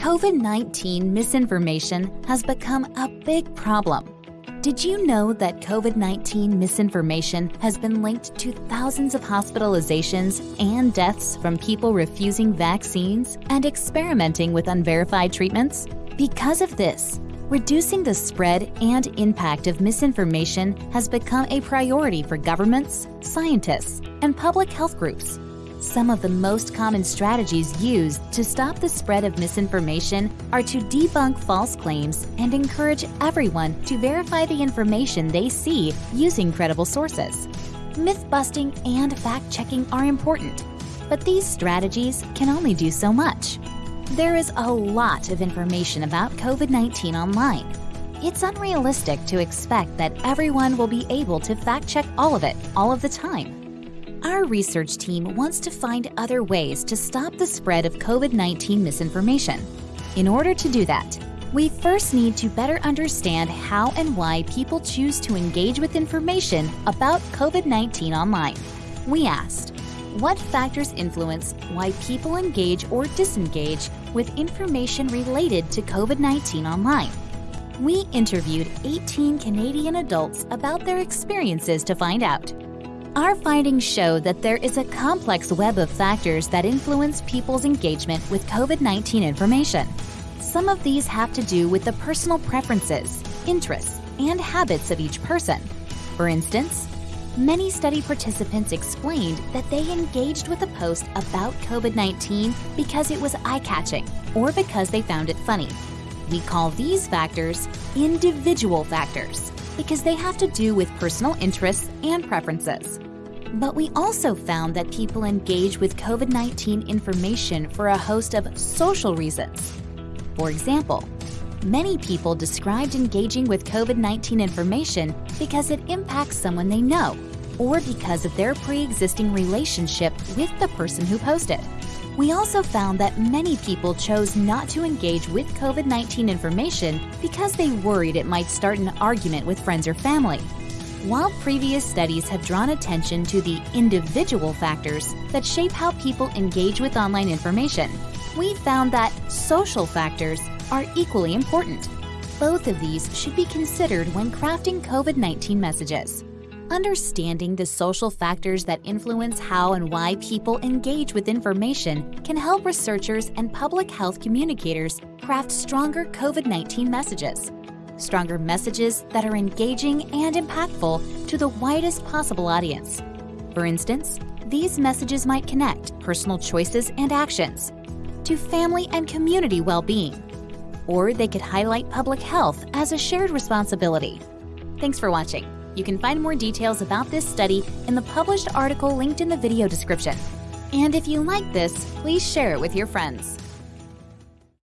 COVID-19 misinformation has become a big problem. Did you know that COVID-19 misinformation has been linked to thousands of hospitalizations and deaths from people refusing vaccines and experimenting with unverified treatments? Because of this, reducing the spread and impact of misinformation has become a priority for governments, scientists, and public health groups. Some of the most common strategies used to stop the spread of misinformation are to debunk false claims and encourage everyone to verify the information they see using credible sources. Myth-busting and fact-checking are important, but these strategies can only do so much. There is a lot of information about COVID-19 online. It's unrealistic to expect that everyone will be able to fact-check all of it all of the time. Our research team wants to find other ways to stop the spread of COVID-19 misinformation. In order to do that, we first need to better understand how and why people choose to engage with information about COVID-19 online. We asked, what factors influence why people engage or disengage with information related to COVID-19 online? We interviewed 18 Canadian adults about their experiences to find out. Our findings show that there is a complex web of factors that influence people's engagement with COVID-19 information. Some of these have to do with the personal preferences, interests, and habits of each person. For instance, many study participants explained that they engaged with a post about COVID-19 because it was eye-catching or because they found it funny. We call these factors individual factors because they have to do with personal interests and preferences. But we also found that people engage with COVID-19 information for a host of social reasons. For example, many people described engaging with COVID-19 information because it impacts someone they know or because of their pre-existing relationship with the person who posted. We also found that many people chose not to engage with COVID-19 information because they worried it might start an argument with friends or family. While previous studies have drawn attention to the individual factors that shape how people engage with online information, we found that social factors are equally important. Both of these should be considered when crafting COVID-19 messages. Understanding the social factors that influence how and why people engage with information can help researchers and public health communicators craft stronger COVID-19 messages. Stronger messages that are engaging and impactful to the widest possible audience. For instance, these messages might connect personal choices and actions to family and community well-being, or they could highlight public health as a shared responsibility. Thanks for watching. You can find more details about this study in the published article linked in the video description. And if you like this, please share it with your friends.